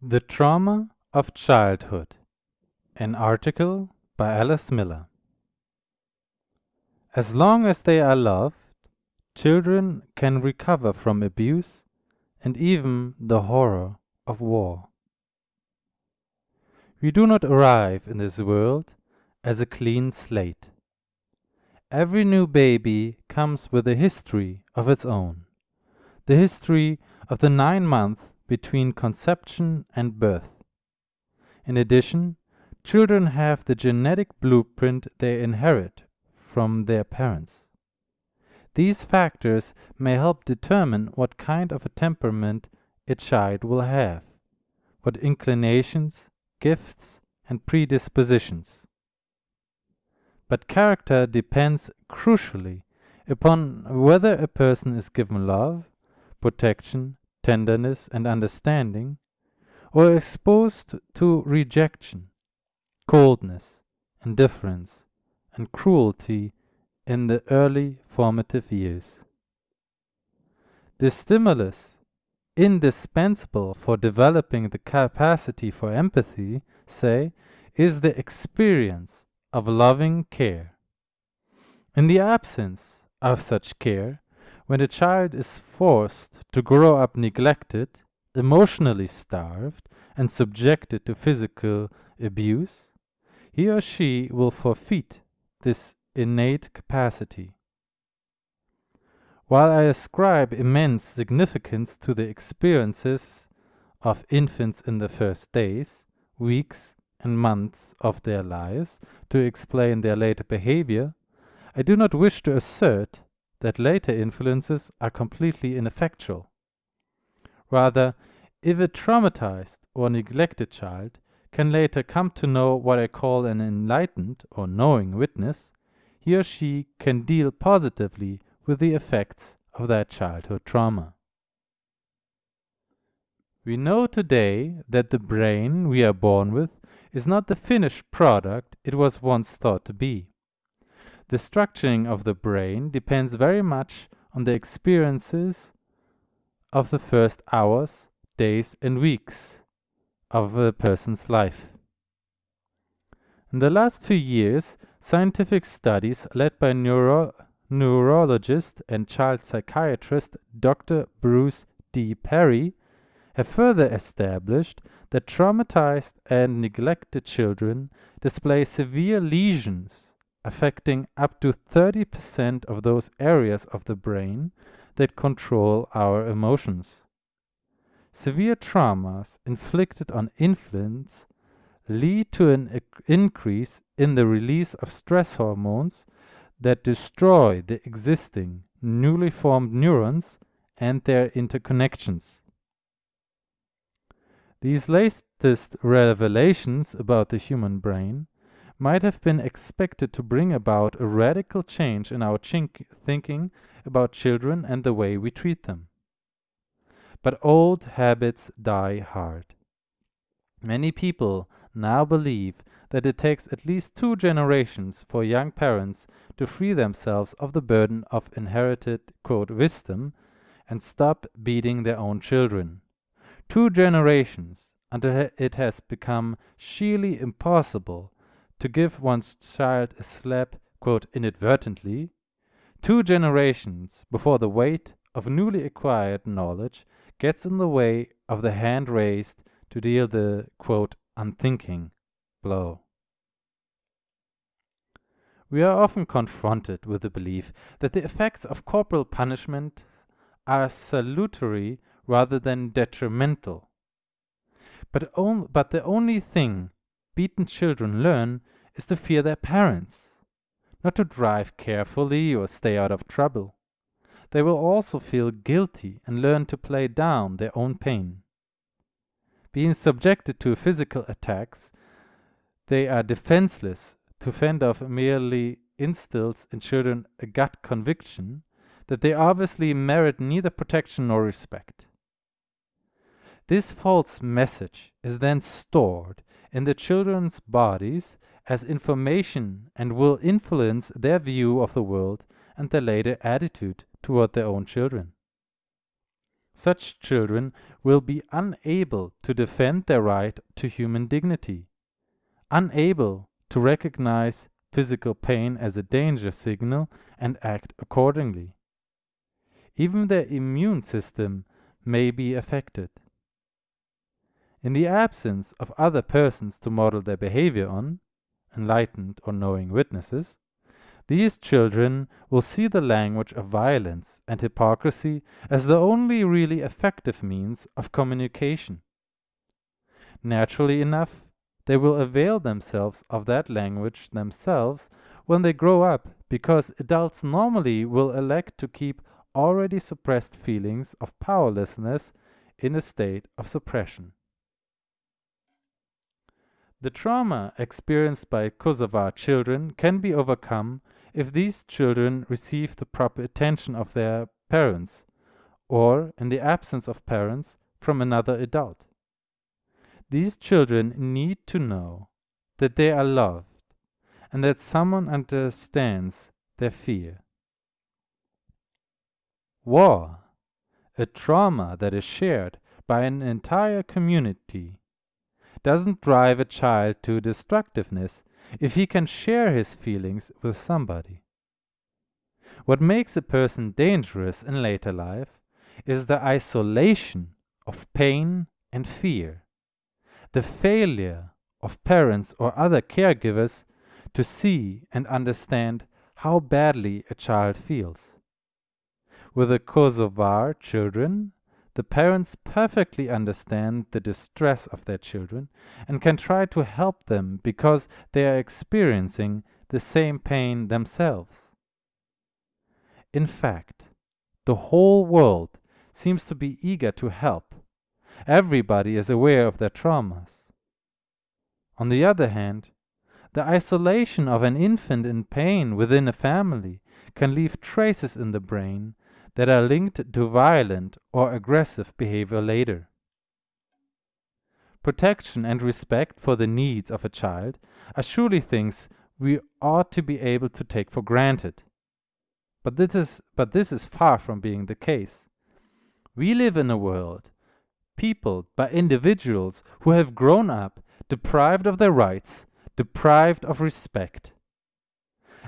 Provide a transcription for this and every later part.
The Trauma of Childhood, an article by Alice Miller. As long as they are loved, children can recover from abuse and even the horror of war. We do not arrive in this world as a clean slate. Every new baby comes with a history of its own, the history of the nine months between conception and birth. In addition, children have the genetic blueprint they inherit from their parents. These factors may help determine what kind of a temperament a child will have, what inclinations, gifts, and predispositions. But character depends crucially upon whether a person is given love, protection, tenderness, and understanding, or exposed to rejection, coldness, indifference, and cruelty in the early formative years. The stimulus indispensable for developing the capacity for empathy, say, is the experience of loving care. In the absence of such care, when a child is forced to grow up neglected, emotionally starved, and subjected to physical abuse, he or she will forfeit this innate capacity. While I ascribe immense significance to the experiences of infants in the first days, weeks, and months of their lives to explain their later behavior, I do not wish to assert that later influences are completely ineffectual. Rather, if a traumatized or neglected child can later come to know what I call an enlightened or knowing witness, he or she can deal positively with the effects of that childhood trauma. We know today that the brain we are born with is not the finished product it was once thought to be. The structuring of the brain depends very much on the experiences of the first hours, days, and weeks of a person's life. In the last few years, scientific studies led by neuro neurologist and child psychiatrist Dr. Bruce D. Perry have further established that traumatized and neglected children display severe lesions affecting up to 30% of those areas of the brain that control our emotions. Severe traumas inflicted on infants lead to an increase in the release of stress hormones that destroy the existing newly formed neurons and their interconnections. These latest revelations about the human brain might have been expected to bring about a radical change in our thinking about children and the way we treat them. But old habits die hard. Many people now believe that it takes at least two generations for young parents to free themselves of the burden of inherited, quote, wisdom and stop beating their own children. Two generations until it has become sheerly impossible to give one's child a slap, quote, inadvertently, two generations before the weight of newly acquired knowledge gets in the way of the hand raised to deal the, quote, unthinking blow. We are often confronted with the belief that the effects of corporal punishment are salutary rather than detrimental. But, on, but the only thing beaten children learn is to fear their parents, not to drive carefully or stay out of trouble. They will also feel guilty and learn to play down their own pain. Being subjected to physical attacks, they are defenseless to fend off merely instills in children a gut conviction that they obviously merit neither protection nor respect. This false message is then stored in the children's bodies as information and will influence their view of the world and their later attitude toward their own children. such children will be unable to defend their right to human dignity, unable to recognize physical pain as a danger signal and act accordingly. Even their immune system may be affected. In the absence of other persons to model their behavior on, enlightened or knowing witnesses, these children will see the language of violence and hypocrisy as the only really effective means of communication. Naturally enough, they will avail themselves of that language themselves when they grow up, because adults normally will elect to keep already suppressed feelings of powerlessness in a state of suppression. The trauma experienced by Kosovar children can be overcome if these children receive the proper attention of their parents, or, in the absence of parents, from another adult. These children need to know that they are loved and that someone understands their fear. War, a trauma that is shared by an entire community, doesn't drive a child to destructiveness if he can share his feelings with somebody. What makes a person dangerous in later life is the isolation of pain and fear, the failure of parents or other caregivers to see and understand how badly a child feels. With the Kosovar children, the parents perfectly understand the distress of their children and can try to help them because they are experiencing the same pain themselves. In fact, the whole world seems to be eager to help. Everybody is aware of their traumas. On the other hand, the isolation of an infant in pain within a family can leave traces in the brain that are linked to violent or aggressive behavior later. Protection and respect for the needs of a child are surely things we ought to be able to take for granted. But this is, but this is far from being the case. We live in a world peopled by individuals who have grown up deprived of their rights, deprived of respect.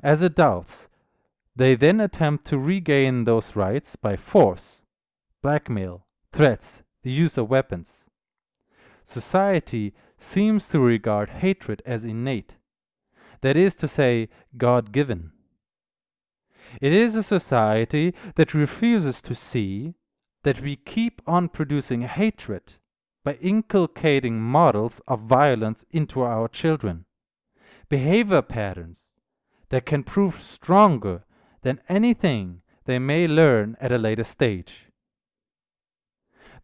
As adults, they then attempt to regain those rights by force, blackmail, threats, the use of weapons. Society seems to regard hatred as innate, that is to say, God given. It is a society that refuses to see that we keep on producing hatred by inculcating models of violence into our children, behavior patterns that can prove stronger than anything they may learn at a later stage.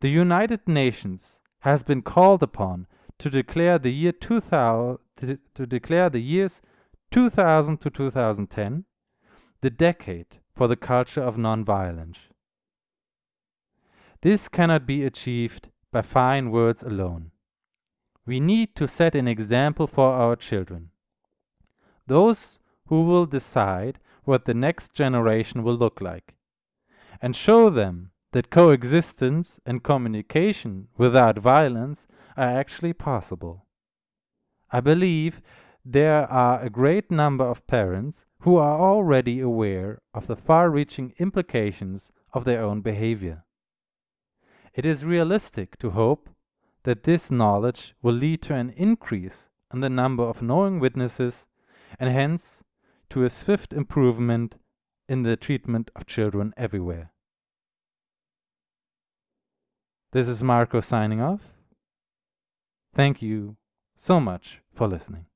The United Nations has been called upon to declare the year 2000 to declare the years 2000 to 2010 the decade for the culture of nonviolence. This cannot be achieved by fine words alone. We need to set an example for our children. Those who will decide what the next generation will look like, and show them that coexistence and communication without violence are actually possible. I believe there are a great number of parents who are already aware of the far reaching implications of their own behavior. It is realistic to hope that this knowledge will lead to an increase in the number of knowing witnesses and hence to a swift improvement in the treatment of children everywhere. This is Marco signing off. Thank you so much for listening.